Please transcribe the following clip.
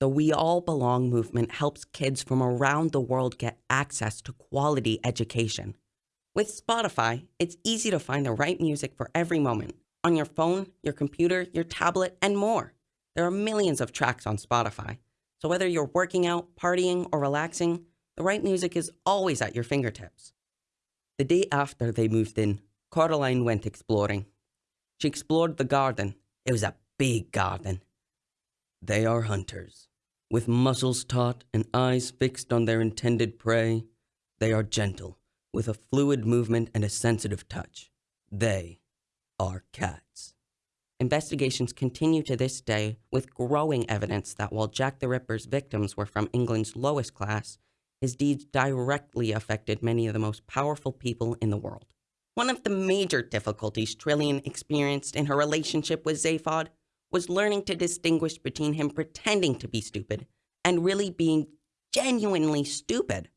The We All Belong movement helps kids from around the world get access to quality education. With Spotify, it's easy to find the right music for every moment on your phone, your computer, your tablet, and more. There are millions of tracks on Spotify, so whether you're working out, partying, or relaxing, the right music is always at your fingertips. The day after they moved in, Coraline went exploring. She explored the garden. It was a big garden. They are hunters. With muscles taut and eyes fixed on their intended prey, they are gentle, with a fluid movement and a sensitive touch. They are cats. Investigations continue to this day with growing evidence that while Jack the Ripper's victims were from England's lowest class, his deeds directly affected many of the most powerful people in the world. One of the major difficulties Trillian experienced in her relationship with Zaphod was learning to distinguish between him pretending to be stupid and really being genuinely stupid.